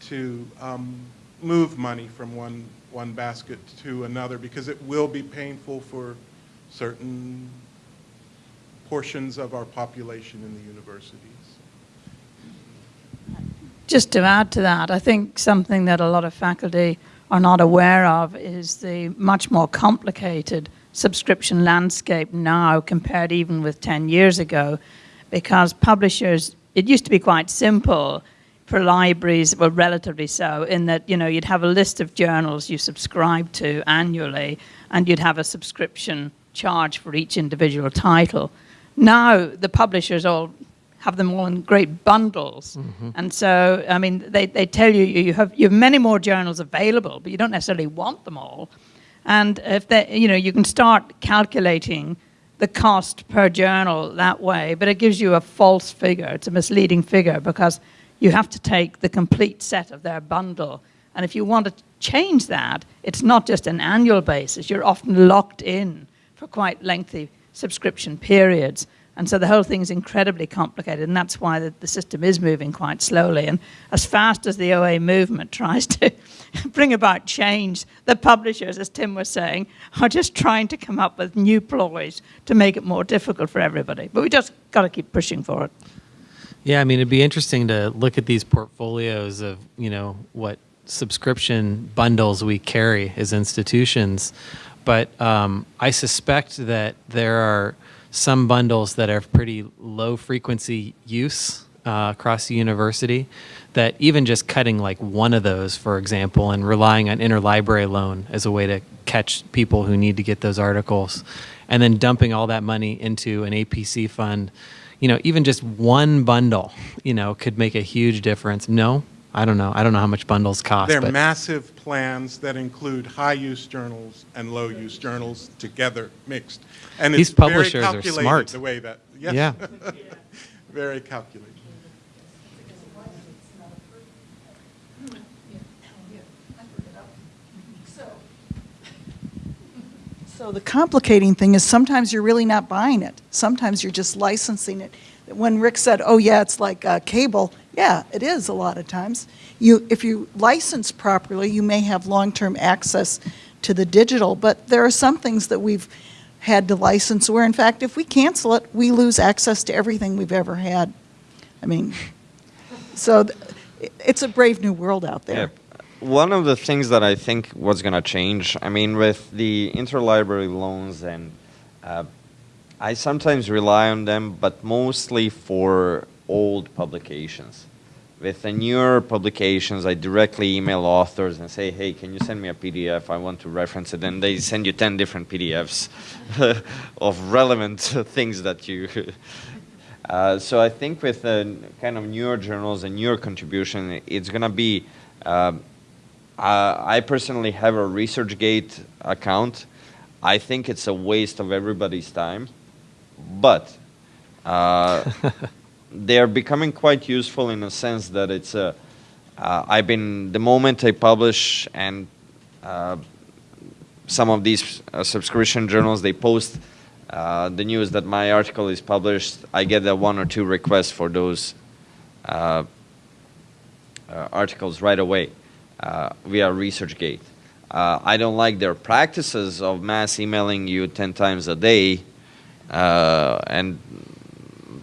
to um, move money from one, one basket to another because it will be painful for certain portions of our population in the universities. Just to add to that, I think something that a lot of faculty are not aware of is the much more complicated subscription landscape now compared even with 10 years ago because publishers, it used to be quite simple for libraries, well, relatively so, in that, you know, you'd have a list of journals you subscribe to annually and you'd have a subscription charge for each individual title. Now, the publishers all have them all in great bundles. Mm-hmm. And so, I mean, they, they tell you you have, you have many more journals available, but you don't necessarily want them all. And if they, you know, you can start calculating the cost per journal that way, but it gives you a false figure. It's a misleading figure because you have to take the complete set of their bundle. And if you want to change that, it's not just an annual basis. You're often locked in for quite lengthy subscription periods. And so the whole thing is incredibly complicated, and that's why the, the, system is moving quite slowly. And as fast as the OA movement tries to bring about change, the publishers, as Tim was saying, are just trying to come up with new ploys to make it more difficult for everybody. But we just got to keep pushing for it. Yeah, I mean, it'd be interesting to look at these portfolios of, you know, what subscription bundles we carry as institutions. But um, I suspect that there are some bundles that are pretty low frequency use uh, across the university that even just cutting like one of those, for example, and relying on interlibrary loan as a way to catch people who need to get those articles, and then dumping all that money into an APC fund, you know, even just one bundle, you know, could make a huge difference. No, I don't know. I don't know how much bundles cost. They're but. massive plans that include high-use journals and low-use journals together, mixed. And These it's publishers very are calculated smart. the way that, yes. Yeah. very calculated. So the complicating thing is sometimes you're really not buying it. Sometimes you're just licensing it. When Rick said, "Oh yeah, it's like uh, cable," yeah, it is a lot of times. You, if you license properly, you may have long-term access to the digital. But there are some things that we've had to license where, in fact, if we cancel it, we lose access to everything we've ever had. I mean, so it's a brave new world out there. Yeah. one of the things that I think was going to change, I mean, with the interlibrary loans, and uh, I sometimes rely on them, but mostly for old publications. With the newer publications, I directly email authors and say, hey, can you send me a PDF? I want to reference it. And they send you 10 different PDFs of relevant things that you. Uh, so I think with uh, kind of newer journals and newer contribution, it's going to be. Uh, I personally have a ResearchGate account. I think it's a waste of everybody's time, but uh, they're becoming quite useful in a sense that it's a. Uh, I've been the moment I publish and uh, some of these subscription journals they post uh, the news that my article is published, I get a one or two requests for those uh, uh, articles right away uh, via ResearchGate. Uh, I don't like their practices of mass emailing you 10 times a day and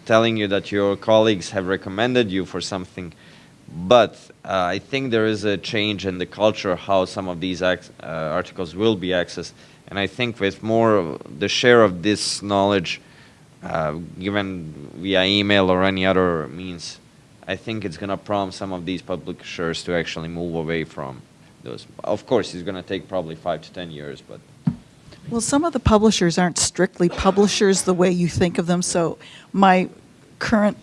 telling you that your colleagues have recommended you for something. But I think there is a change in the culture how some of these articles will be accessed and I think with more the share of this knowledge uh, given via email or any other means, I think it's going to prompt some of these publishers to actually move away from those. Of course, it's going to take probably five to ten years, but. Well, some of the publishers aren't strictly publishers the way you think of them. So my current,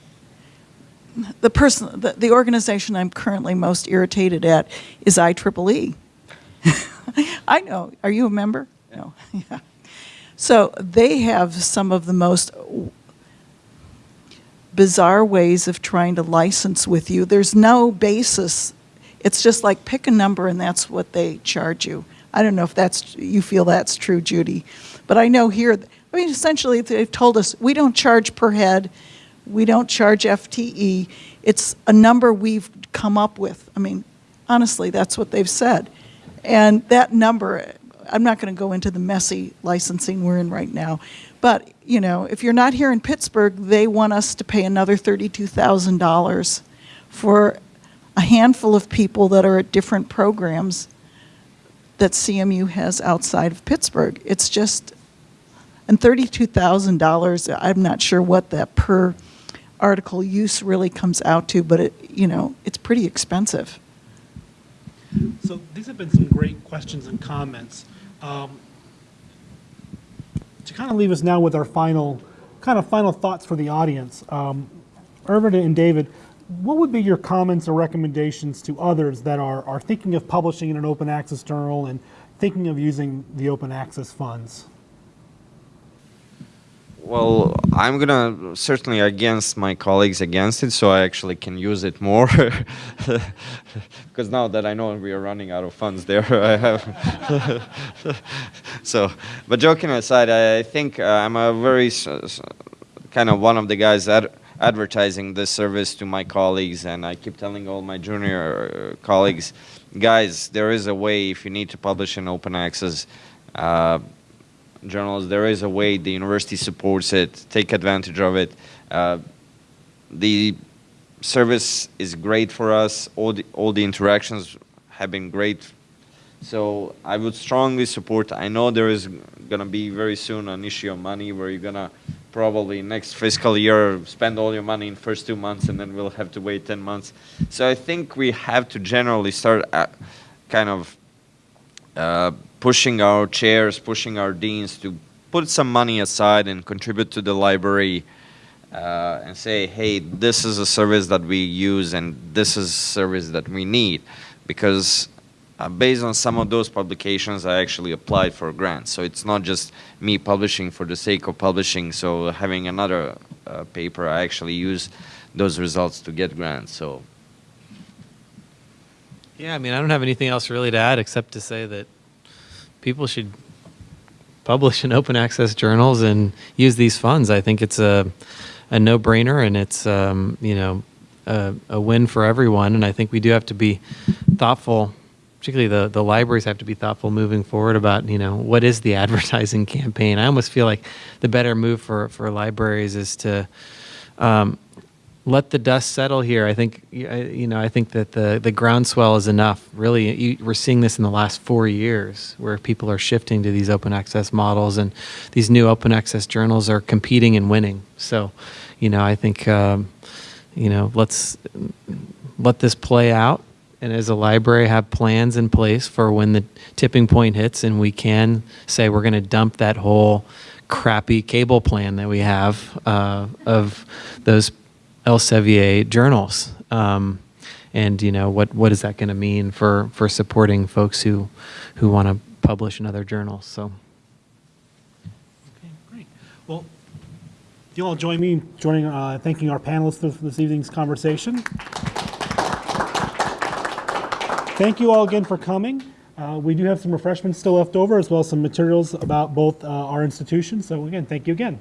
the person, the, the organization I'm currently most irritated at is IEEE. I know. Are you a member? No. yeah. So they have some of the most bizarre ways of trying to license with you. There's no basis. It's just like pick a number and that's what they charge you. I don't know if that's you feel that's true, Judy, but I know here. I mean, essentially, they've told us we don't charge per head, we don't charge FTE. It's a number we've come up with. I mean, honestly, that's what they've said, and that number I'm not going to go into the messy licensing we're in right now, but you know, if you're not here in Pittsburgh, they want us to pay another $32,000 for a handful of people that are at different programs that CMU has outside of Pittsburgh. It's just, and $32,000, I'm not sure what that per article use really comes out to, but it, you know, it's pretty expensive. So these have been some great questions and comments. Um, to kind of leave us now with our final, kind of final thoughts for the audience, um, Ervin and David, what would be your comments or recommendations to others that are, are thinking of publishing in an open access journal and thinking of using the open access funds? Well, I'm gonna certainly against my colleagues against it, so I actually can use it more. Because now that I know we are running out of funds there, I have. so, but joking aside, I think uh, I'm a very kind of one of the guys that advertising this service to my colleagues, and I keep telling all my junior uh, colleagues, guys, there is a way if you need to publish in open access. Uh, journals. There is a way the university supports it. Take advantage of it. Uh, the service is great for us. All the, all the interactions have been great. So I would strongly support. I know there is going to be very soon an issue of money where you're going to probably next fiscal year spend all your money in first two months and then we'll have to wait 10 months. So I think we have to generally start kind of uh, pushing our chairs, pushing our deans to put some money aside and contribute to the library uh, and say, hey, this is a service that we use and this is a service that we need. Because uh, based on some of those publications, I actually applied for grants. So it's not just me publishing for the sake of publishing. So having another uh, paper, I actually use those results to get grants. So. Yeah, I mean, I don't have anything else really to add except to say that people should publish in open access journals and use these funds. I think it's a, a no-brainer and it's, um, you know, a, a, win for everyone. And I think we do have to be thoughtful, particularly the, the libraries have to be thoughtful moving forward about, you know, what is the advertising campaign? I almost feel like the better move for, for libraries is to um, let the dust settle here. I think you know. I think that the the groundswell is enough. Really, you, we're seeing this in the last four years, where people are shifting to these open access models, and these new open access journals are competing and winning. So, you know, I think um, you know, let's let this play out, and as a library, have plans in place for when the tipping point hits, and we can say we're going to dump that whole crappy cable plan that we have uh, of those Elsevier journals. Um, and you know what what is that going to mean for for supporting folks who who want to publish in other journals? So. Okay, great. Well, you all join me in joining, uh, thanking our panelists for this evening's conversation. Thank you all again for coming. Uh, we do have some refreshments still left over, as well as some materials about both uh, our institutions. So again, thank you again.